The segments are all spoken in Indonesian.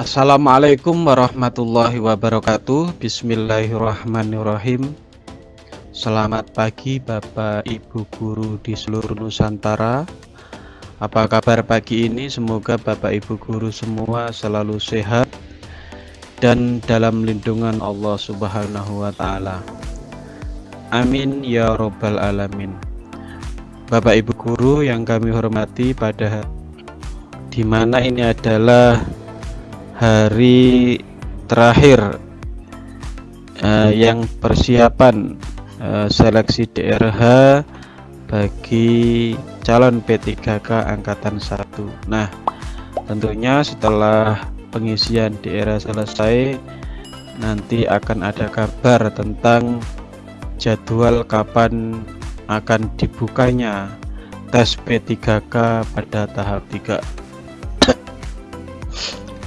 Assalamualaikum warahmatullahi wabarakatuh Bismillahirrahmanirrahim Selamat pagi Bapak Ibu Guru di seluruh Nusantara Apa kabar pagi ini? Semoga Bapak Ibu Guru semua selalu sehat Dan dalam lindungan Allah Subhanahu wa Ta'ala Amin ya Robbal 'Alamin. Bapak Ibu Guru yang kami hormati pada di mana ini adalah hari terakhir uh, yang persiapan uh, seleksi DRH bagi calon P3K angkatan 1 nah tentunya setelah pengisian DRH selesai nanti akan ada kabar tentang jadwal kapan akan dibukanya tes P3K pada tahap 3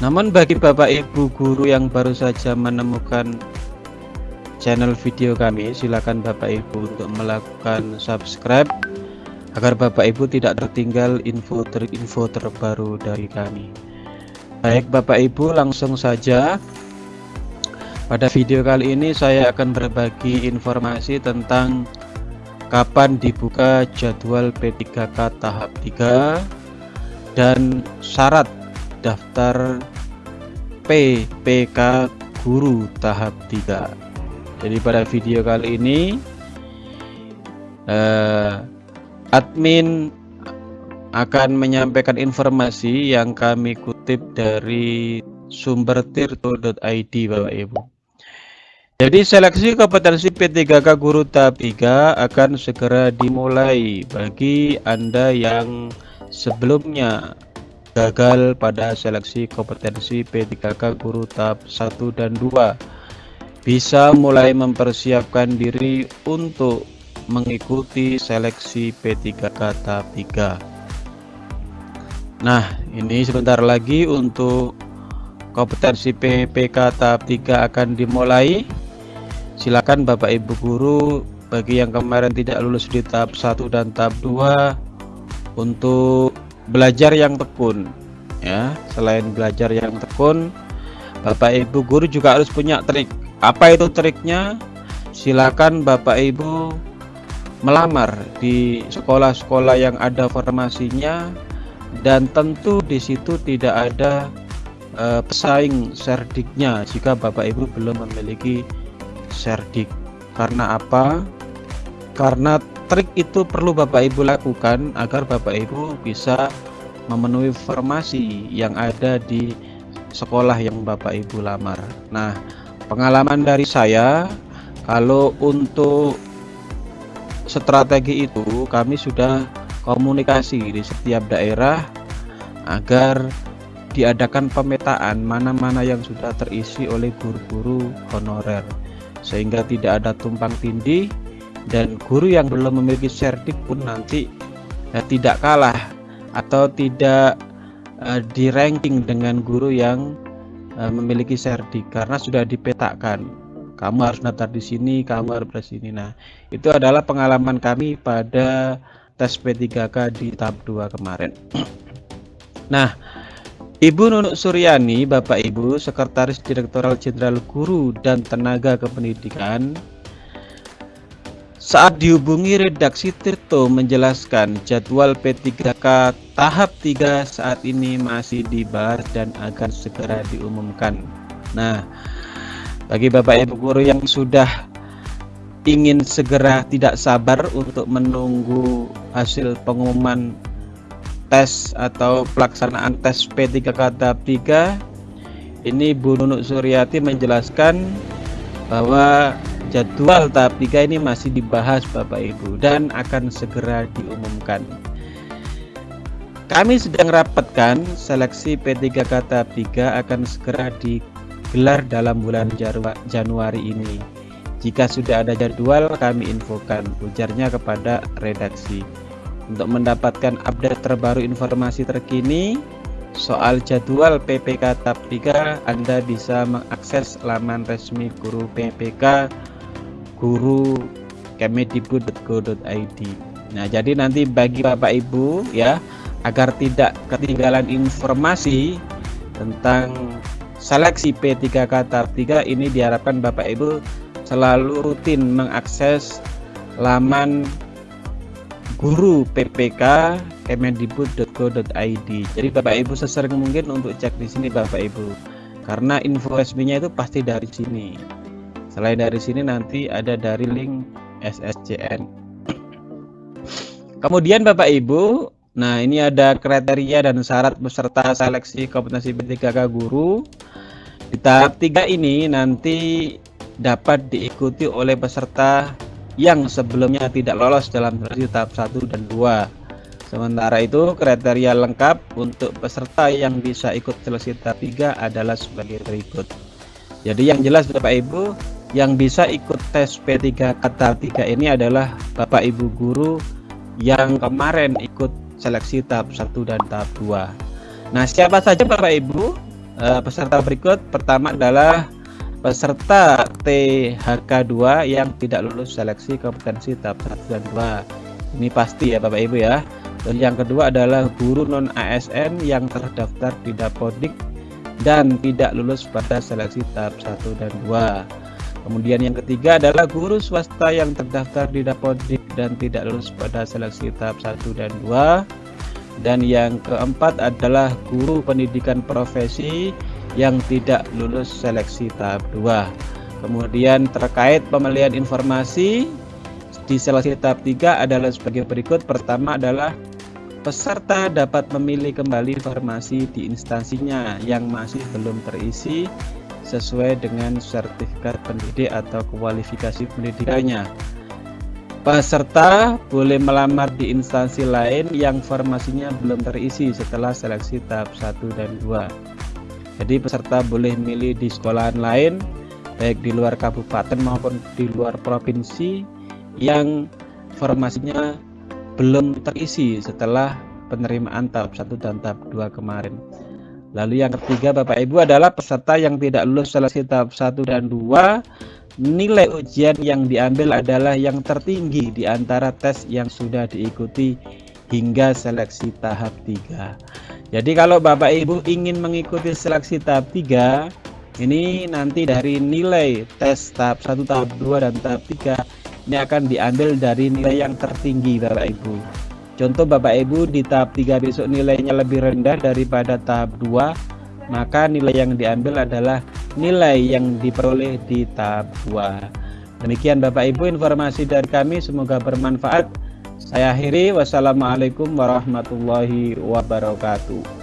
namun bagi Bapak Ibu guru yang baru saja menemukan channel video kami, silakan Bapak Ibu untuk melakukan subscribe agar Bapak Ibu tidak tertinggal info ter info terbaru dari kami. Baik Bapak Ibu, langsung saja pada video kali ini saya akan berbagi informasi tentang kapan dibuka jadwal P3K tahap 3 dan syarat daftar PPK Guru tahap 3 jadi pada video kali ini eh, admin akan menyampaikan informasi yang kami kutip dari sumber tirto.id Bapak Ibu. Jadi seleksi kompetensi P3K Guru tahap 3 akan segera dimulai bagi Anda yang sebelumnya gagal pada seleksi kompetensi P3K guru tahap 1 dan 2 bisa mulai mempersiapkan diri untuk mengikuti seleksi P3K tahap 3 nah ini sebentar lagi untuk kompetensi PPK tahap 3 akan dimulai. Silakan Bapak Ibu guru bagi yang kemarin tidak lulus di tahap 1 dan tahap 2 untuk belajar yang tekun ya. Selain belajar yang tekun Bapak Ibu guru juga harus punya trik. Apa itu triknya? Silakan Bapak Ibu melamar di sekolah-sekolah yang ada formasinya dan tentu di situ tidak ada uh, pesaing serdiknya jika Bapak Ibu belum memiliki serdik. Karena apa? Karena trik itu perlu Bapak Ibu lakukan agar Bapak Ibu bisa memenuhi formasi yang ada di sekolah yang Bapak Ibu lamar. Nah, pengalaman dari saya kalau untuk strategi itu kami sudah komunikasi di setiap daerah agar diadakan pemetaan mana-mana yang sudah terisi oleh guru-guru honorer sehingga tidak ada tumpang tindih dan guru yang belum memiliki serdik pun nanti eh, tidak kalah atau tidak eh, di ranking dengan guru yang eh, memiliki serdik karena sudah dipetakan kamu harus daftar di sini kamu harus di sini. Nah itu adalah pengalaman kami pada tes P3K di tahap 2 kemarin. Nah Ibu Nunuk Suryani, Bapak Ibu, Sekretaris Direktoral Jenderal Guru dan Tenaga Kependidikan saat dihubungi redaksi Tirto menjelaskan jadwal P3K tahap 3 saat ini masih dibahas dan akan segera diumumkan. Nah, bagi Bapak Ibu guru yang sudah ingin segera tidak sabar untuk menunggu hasil pengumuman tes atau pelaksanaan tes P3K tahap 3 ini Bu Nunuk Suryati menjelaskan bahwa Jadwal tahap 3 ini masih dibahas Bapak Ibu dan akan segera diumumkan. Kami sedang rapatkan seleksi P3K tahap 3 akan segera digelar dalam bulan Januari ini. Jika sudah ada jadwal kami infokan ujarnya kepada redaksi. Untuk mendapatkan update terbaru informasi terkini soal jadwal PPK tahap 3 Anda bisa mengakses laman resmi guru PPK guru kemedikbud.go.id Nah jadi nanti bagi Bapak Ibu ya agar tidak ketinggalan informasi tentang seleksi P3K tahap 3 ini diharapkan Bapak Ibu selalu rutin mengakses laman guru PPK kemendikbud.go.id. Jadi Bapak Ibu sesering mungkin untuk cek di sini Bapak Ibu. Karena info resminya itu pasti dari sini. Selain dari sini nanti ada dari link SSCN. Kemudian Bapak Ibu, nah ini ada kriteria dan syarat peserta seleksi kompetensi P3K guru. Di tahap 3 ini nanti dapat diikuti oleh peserta yang sebelumnya tidak lolos dalam seleksi tahap 1 dan 2. Sementara itu kriteria lengkap untuk peserta yang bisa ikut seleksi tahap 3 adalah sebagai berikut. Jadi yang jelas Bapak Ibu yang bisa ikut tes P3 tahap 3 ini adalah Bapak Ibu guru yang kemarin ikut seleksi tahap 1 dan tahap 2 nah siapa saja Bapak Ibu? Uh, peserta berikut. Pertama adalah peserta THK2 yang tidak lulus seleksi kompetensi tahap 1 dan 2 ini pasti ya Bapak Ibu ya. Dan yang kedua adalah guru non ASN yang terdaftar di Dapodik dan tidak lulus pada seleksi tahap 1 dan 2 Kemudian yang ketiga adalah guru swasta yang terdaftar di Dapodik dan tidak lulus pada seleksi tahap 1 dan 2. Dan yang keempat adalah guru pendidikan profesi yang tidak lulus seleksi tahap 2. Kemudian terkait pemilihan informasi di seleksi tahap 3 adalah sebagai berikut. Pertama adalah peserta dapat memilih kembali informasi di instansinya yang masih belum terisi sesuai dengan sertifikat pendidik atau kualifikasi pendidikannya. Peserta boleh melamar di instansi lain yang formasinya belum terisi setelah seleksi tahap 1 dan 2. Jadi peserta boleh milih di sekolahan lain baik di luar kabupaten maupun di luar provinsi yang formasinya belum terisi setelah penerimaan tahap 1 dan tahap 2 kemarin. Lalu yang ketiga Bapak Ibu adalah peserta yang tidak lulus seleksi tahap 1 dan 2 nilai ujian yang diambil adalah yang tertinggi di antara tes yang sudah diikuti hingga seleksi tahap 3 jadi kalau Bapak Ibu ingin mengikuti seleksi tahap 3 ini nanti dari nilai tes tahap 1 tahap 2 dan tahap 3 ini akan diambil dari nilai yang tertinggi Bapak Ibu Contoh Bapak Ibu di tahap 3 besok nilainya lebih rendah daripada tahap 2 maka nilai yang diambil adalah nilai yang diperoleh di tahap 2 demikian Bapak Ibu informasi dari kami semoga bermanfaat. Saya akhiri wassalamualaikum warahmatullahi wabarakatuh